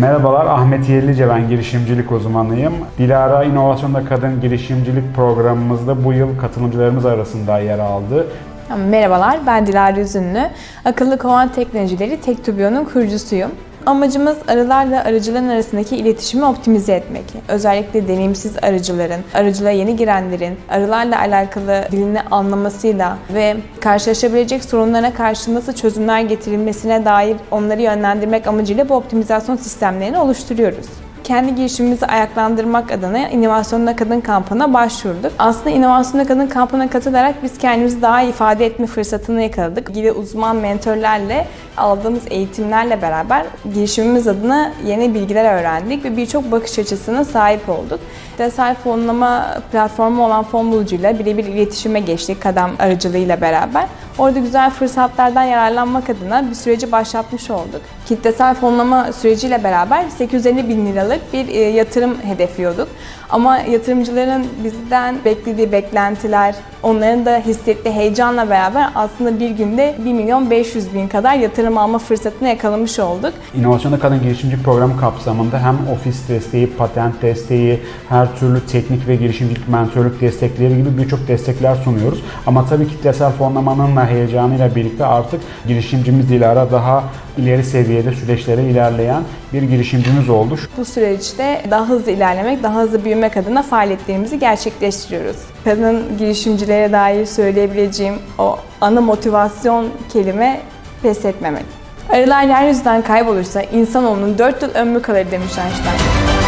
Merhabalar, Ahmet Yerlice ben girişimcilik uzmanıyım. Dilara İnovasyonda Kadın Girişimcilik programımızda bu yıl katılımcılarımız arasında yer aldı. Merhabalar, ben Dilara Üzünlü. Akıllı kovan teknolojileri Tektubio'nun kurucusuyum. Amacımız arılarla arıcıların arasındaki iletişimi optimize etmek. Özellikle deneyimsiz arıcıların, arıcılığa yeni girenlerin arılarla alakalı dilini anlamasıyla ve karşılaşabilecek sorunlara karşı nasıl çözümler getirilmesine dair onları yönlendirmek amacıyla bu optimizasyon sistemlerini oluşturuyoruz kendi girişimimizi ayaklandırmak adına İnovasyonda Kadın kampına başvurduk. Aslında İnovasyonda Kadın kampına katılarak biz kendimizi daha ifade etme fırsatını yakaladık. İlgili uzman mentorlarla aldığımız eğitimlerle beraber girişimimiz adına yeni bilgiler öğrendik ve birçok bakış açısına sahip olduk. Kitlesel fonlama platformu olan fon bulucuyla birebir iletişime geçtik kadam aracılığıyla beraber. Orada güzel fırsatlardan yararlanmak adına bir süreci başlatmış olduk. Kitlesel fonlama süreciyle beraber 850 bin liralık bir e, yatırım hedefliyorduk. Ama yatırımcıların bizden beklediği beklentiler, onların da hissettiği heyecanla beraber aslında bir günde 1 milyon 500 bin kadar yatırım alma fırsatını yakalamış olduk. İnovasyonda Kadın Girişimcilik Programı kapsamında hem ofis desteği, patent desteği, her türlü teknik ve girişimcilik mentorluk destekleri gibi birçok destekler sunuyoruz. Ama tabii kitlesel fonlamanın heyecanıyla birlikte artık girişimcimiz Dilara daha ileri seviyede süreçlere ilerleyen bir girişimcimiz oldu. Bu süreçte daha hızlı ilerlemek, daha hızlı büyümek adına faaliyetlerimizi gerçekleştiriyoruz. Kadın girişimcilere dair söyleyebileceğim o ana motivasyon kelime pes etmemek. Arılar yeryüzünden kaybolursa insanoğlunun 4 yıl ömrü kalır demiş Einstein.